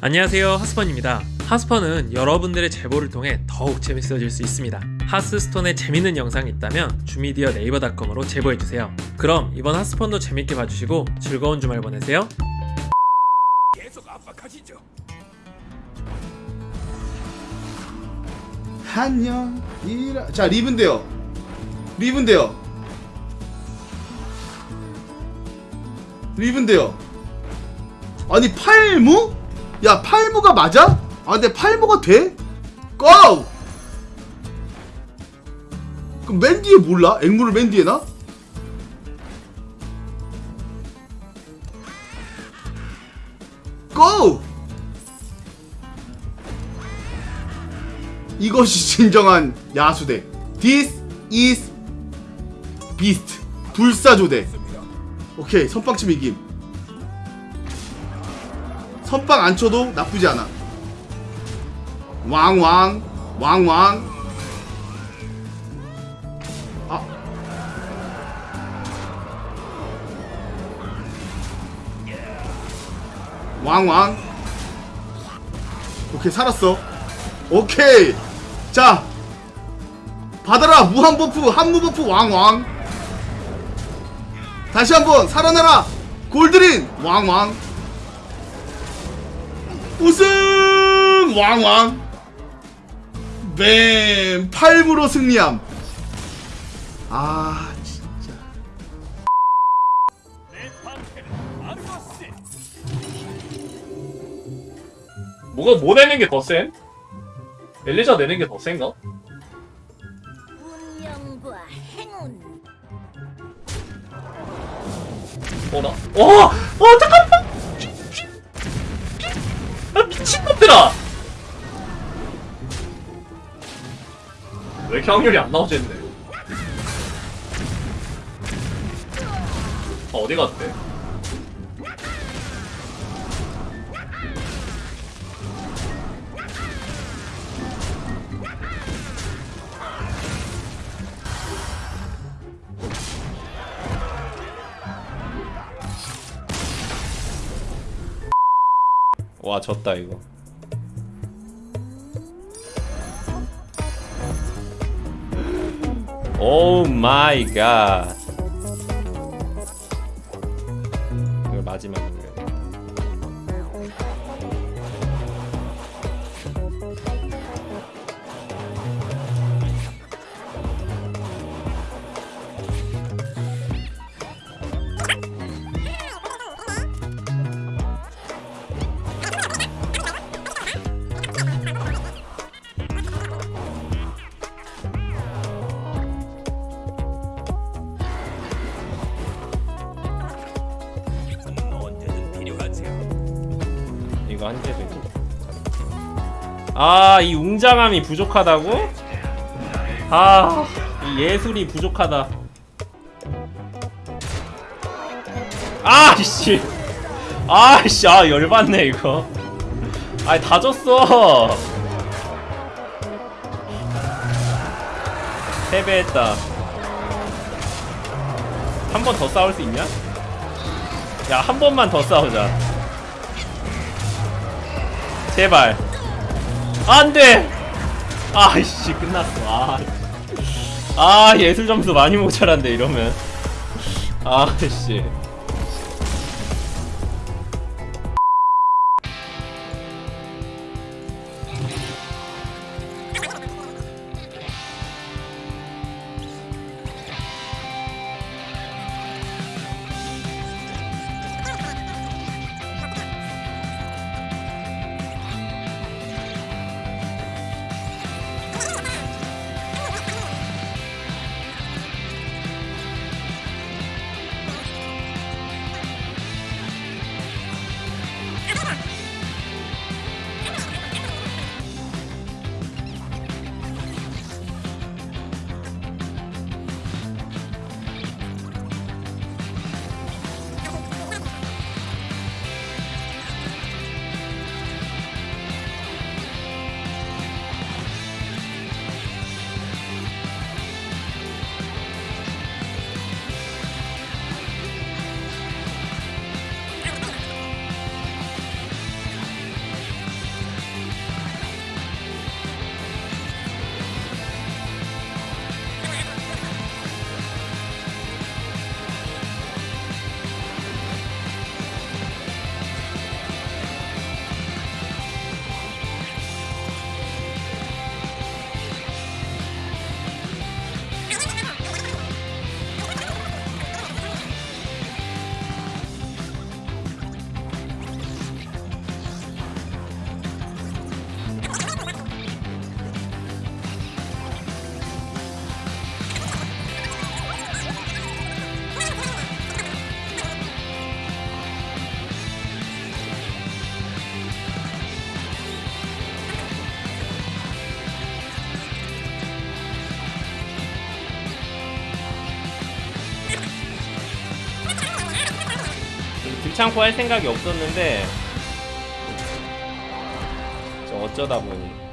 안녕하세요 하스펀입니다. 하스펀은 여러분들의 제보를 통해 더욱 재밌어질 수 있습니다. 하스스톤에 재밌는 영상이 있다면 주미디어 네이버닷컴으로 제보해주세요. 그럼 이번 하스펀도 재밌게 봐주시고 즐거운 주말 보내세요. 한영 이라 자 리븐데요. 리븐데요. 리븐데요. 아니 팔무? 야 팔무가 맞아? 아 근데 팔무가 돼? 고! 그럼 맨 뒤에 몰라? 앵무를 맨 뒤에 나? 고! 이것이 진정한 야수대. This is beast. 불사조대. 오케이, 선빵치면 이김. 선빵 안 쳐도 나쁘지 않아. 왕왕, 왕왕. 아. 왕왕. 오케이, 살았어. 오케이. 자. 받아라. 무한 버프, 한무 버프 왕왕. 다시 한번 살아나라. 골드린 왕왕. 우승 왕왕. 뱀 팔무로 승리함. 아, 진짜. 뭐가 뭐 내는 게 더 센? 엘리자 내는 게 더 센가? 어나? 와! 어 잠깐만! 이렇게 확률이 안 나오지 했네 아 어디 갔대? 와 졌다 이거 오 마이 갓 이걸 이 한 개도 있고 아이 웅장함이 부족하다고? 아 이 예술이 부족하다. 아이씨. 아이씨 아 열받네 이거. 아이 다 졌어. 패배했다. 한 번 더 싸울 수 있냐? 야 한 번만 더 싸우자 제발. 안돼! 아이씨 끝났어. 아, 아 예술 점수 많이 모자란데 이러면. 아이씨 귀찮고 할 생각이 없었는데 저 어쩌다 보니